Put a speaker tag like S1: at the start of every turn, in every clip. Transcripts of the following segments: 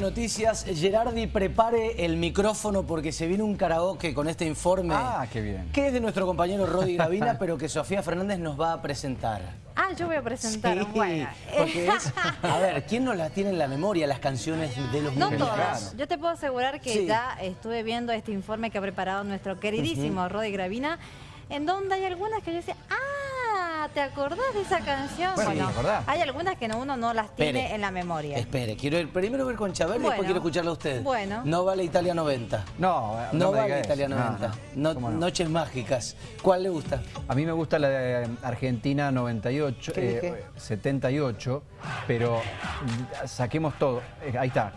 S1: Noticias, Gerardi, prepare el micrófono porque se viene un karaoke con este informe.
S2: Ah, qué bien.
S1: Que es de nuestro compañero Rodi Gravina, pero que Sofía Fernández nos va a presentar.
S3: Ah, yo voy a presentar.
S1: Sí,
S3: bueno.
S1: porque es, a ver, ¿quién no las tiene en la memoria las canciones de los
S3: No todas. Yo te puedo asegurar que
S1: Sí.
S3: ya estuve viendo este informe que ha preparado nuestro queridísimo Rodi Gravina, en donde hay algunas que yo decía, ah, ¿te acordás de esa canción?
S2: Bueno, ¿te acordás?
S3: hay algunas que no- uno no las tiene
S1: Espere.
S3: en la memoria.
S1: Espere, quiero ir primero ver con Chaver y
S3: Bueno.
S1: después quiero escucharla a usted.
S3: Bueno.
S1: No vale Italia 90.
S2: No,
S1: No,
S2: me
S1: vale. Italia
S2: No,
S1: 90.
S2: no.
S1: No-
S2: ¿Cómo no?
S1: Noches mágicas. ¿Cuál le gusta?
S2: A mí me gusta la de Argentina 98,
S1: ¿Qué dije?
S2: eh, 78, pero mm, saquemos todo. Eh, ahí está.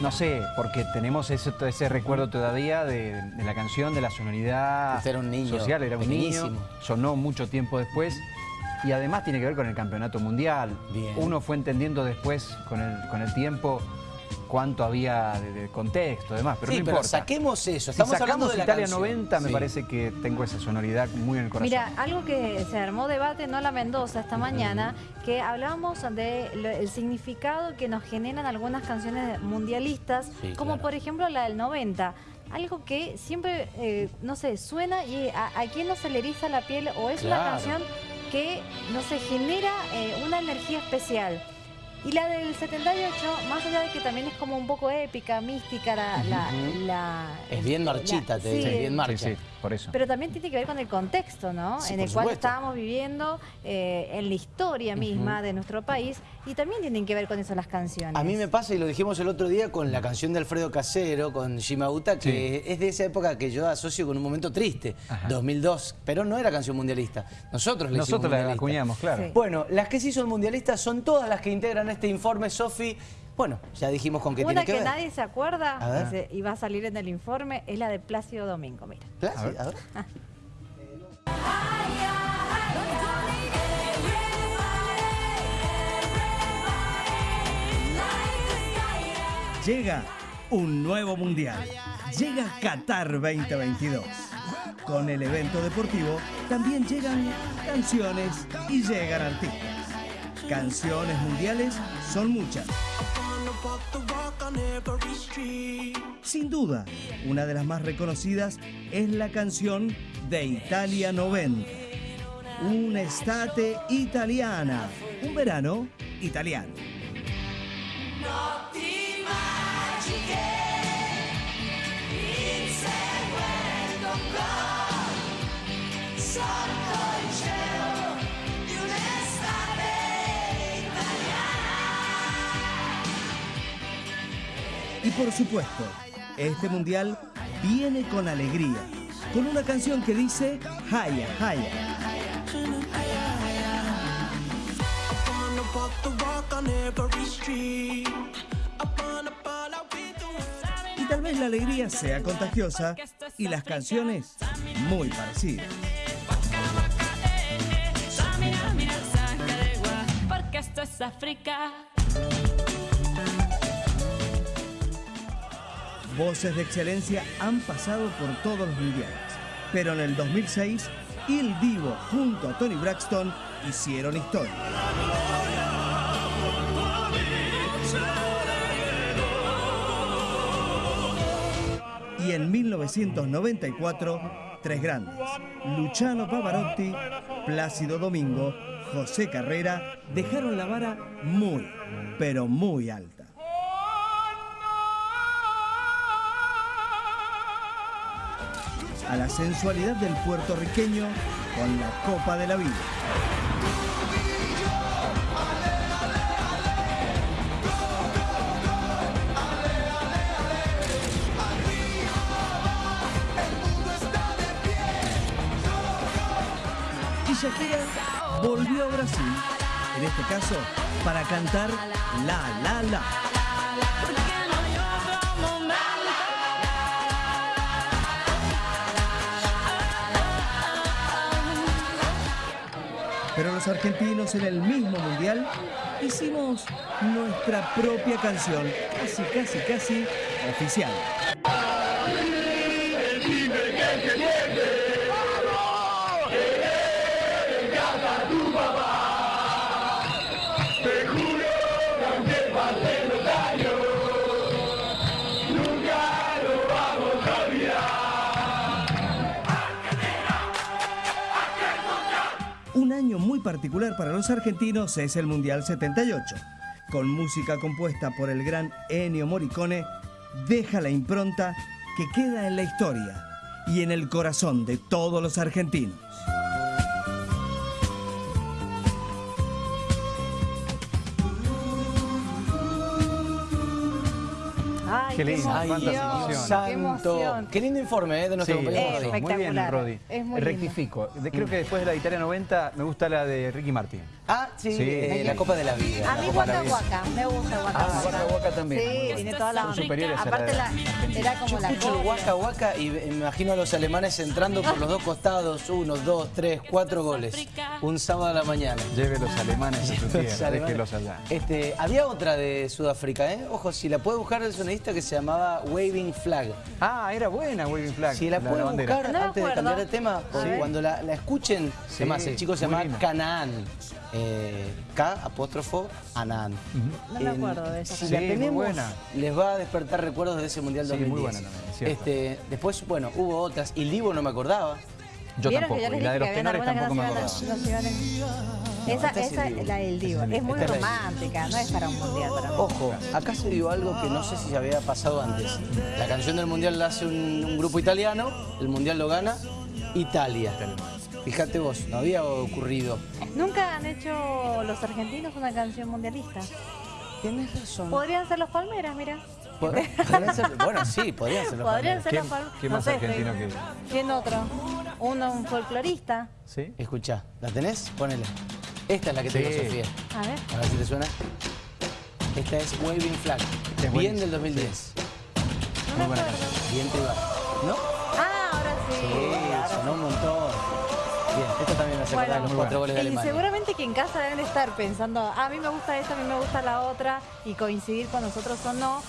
S2: No sé, porque tenemos ese, ese recuerdo todavía de, de la canción, de la sonoridad
S1: Usted era un niño,
S2: social, era un niño, sonó mucho tiempo después y además tiene que ver con el campeonato mundial.
S1: Bien.
S2: Uno fue entendiendo después, con el, con el tiempo, cuánto había de, de contexto, demás, pero
S1: sí,
S2: no
S1: pero
S2: importa.
S1: saquemos eso.
S2: Si
S1: Estamos hablando
S2: sacamos
S1: de la
S2: Italia
S1: canción.
S2: 90, me
S1: Sí.
S2: parece que tengo esa sonoridad muy en el corazón.
S3: Mira, algo que se armó debate en Hola Mendoza esta mañana, que hablábamos del significado que nos generan algunas canciones mundialistas,
S1: Sí,
S3: como
S1: claro.
S3: por ejemplo la del 90. Algo que siempre, eh, no sé, suena y a, a quién no se le eriza la piel o es una
S1: Claro.
S3: canción que, no sé, genera eh, una energía especial. Y la del 78, más allá de que también es como un poco épica, mística, la...
S1: Es bien
S3: la-
S1: marchita, te
S3: sí,
S1: dice, bien marcha.
S2: Sí, sí, por eso.
S3: pero también tiene que ver con el contexto, ¿no?
S1: Sí,
S3: en el cual estábamos viviendo, eh, en la historia misma de nuestro país, y también tienen que ver con eso las canciones.
S1: A mí me pasa, y lo dijimos el otro día, con la canción de Alfredo Casero, con Shimauta, que es de esa época que yo asocio con un momento triste,
S2: Ajá.
S1: 2002, pero no era canción mundialista. Nosotros la hicimos
S2: Nosotros la acuñamos, claro.
S3: Sí.
S1: Bueno, las que sí son mundialistas son todas las que integran este informe, Sofi. Bueno, ya dijimos con qué
S3: Una
S1: tiene
S3: que,
S1: que, ver.
S3: nadie se acuerda
S1: A ver.
S3: que se- y va a salir en el informe es la de Plácido Domingo, mira.
S1: Sí, a ver.
S4: Llega un nuevo mundial. Llega Qatar 2022. Con el evento deportivo también llegan canciones y llegan artistas. Canciones mundiales son muchas. Sin duda, una de las más reconocidas es la canción de Italia 90. Una estate italiana. Un verano italiano. Y por supuesto, este mundial viene con alegría, con una canción que dice Haya, Haya. Y tal vez la alegría sea contagiosa y las canciones muy parecidas.
S5: Esto es África.
S4: Voces de excelencia han pasado por todos los mundiales, pero en el 2006, Il Divo junto a Tony Braxton hicieron historia. Y en 1994, tres grandes, Luciano Pavarotti, Plácido Domingo, José Carrera, dejaron la vara muy, pero muy alta. A la sensualidad del puertorriqueño con la Copa de la Vida. Y Shakira volvió a Brasil, en este caso para cantar La La La. Pero los argentinos en el mismo mundial hicimos nuestra propia canción, casi, casi, casi oficial. Particular para los argentinos es el Mundial 78. Con música compuesta por el gran Ennio Morricone, deja la impronta que queda en la historia y en el corazón de todos los argentinos.
S2: Qué lindo,
S1: Ay,
S2: emociones.
S1: santo.
S3: Qué emoción.
S1: Qué lindo informe eh, de nuestro
S2: Sí,
S1: compañero Rodri.
S2: muy bien. Rodi.
S3: Es muy
S2: Rectifico. Creo que después de la de Italia 90 me gusta la de Ricky Martin.
S1: Ah, sí,
S2: Sí.
S1: eh, la Copa de la Vida.
S3: A mí Waka. Waka, me gusta Waka
S2: Ah,
S3: Waka.
S2: Waka Waka también.
S3: Sí, tiene toda la
S2: Son superiores a la
S3: Aparte la, era
S1: Yo
S3: como la
S1: escucho el
S3: copia.
S1: Waka Waka y me imagino a los alemanes entrando por los dos costados, uno, dos, tres, cuatro goles. Un sábado a la mañana.
S2: Lleve los alemanes a su
S1: Los
S2: tierra, déjelos allá.
S1: Este, había otra de Sudáfrica, ¿eh? Ojo, si la puede buscar el sonidista que se llamaba Waving Flag.
S2: Ah, era buena Waving Flag.
S1: Si la, puede
S2: bandera.
S1: buscar
S3: No
S1: antes de cambiar de tema, cuando la, la escuchen,
S2: Sí,
S1: además el chico se llama. Canaan. Eh, K apóstrofo Anán.
S3: No me acuerdo de esa
S1: Si
S2: Sí,
S1: la
S2: muy
S1: tenemos,
S2: buena.
S1: les va a despertar recuerdos de ese Mundial
S2: Sí,
S1: 2010.
S2: muy buena también,
S1: este, después, bueno, hubo otras. Y Divo no me acordaba.
S2: Yo
S3: ¿Vieron
S2: tampoco. Y la de los tenores tampoco me acordaba.
S3: Esa, esa es la del Divo. Es muy romántica, no es para un mundial. Para mí.
S1: Ojo, acá se dio algo que no sé si se había pasado antes. La canción del Mundial la hace un, un grupo italiano, el Mundial lo gana Italia. Fíjate vos, no había ocurrido.
S3: Nunca han hecho los argentinos una canción mundialista.
S1: Tienes razón.
S3: Podrían ser los Palmeras, mira.
S1: Ser- bueno, sí, podrían ser los
S3: Podrían
S1: Palmeras.
S3: ser
S2: ¿Qué-
S3: los Palmeras.
S2: qué
S3: No
S2: más
S3: sé,
S2: argentino que-
S3: ¿Quién otro? Uno, un folclorista.
S2: ¿Sí?
S1: Escuchá, ¿la tenés? Ponele. Esta es la que te
S2: Sí.
S1: digo, Sofía.
S3: A ver.
S1: A ver si te suena. Esta es Waving Flag.
S2: Es
S1: Bien del 2010.
S3: No me
S2: buena
S3: acuerdo.
S1: Bien te va. ¿No?
S3: Ah, ahora sí.
S1: Sí,
S3: ahora
S1: sonó un montón. Bien, esta también me
S3: Bueno,
S1: los cuatro goles de
S3: Y
S1: Alemania.
S3: seguramente que en casa deben estar pensando, "Ah, a mí me gusta esta, a mí me gusta la otra, y coincidir con nosotros o no,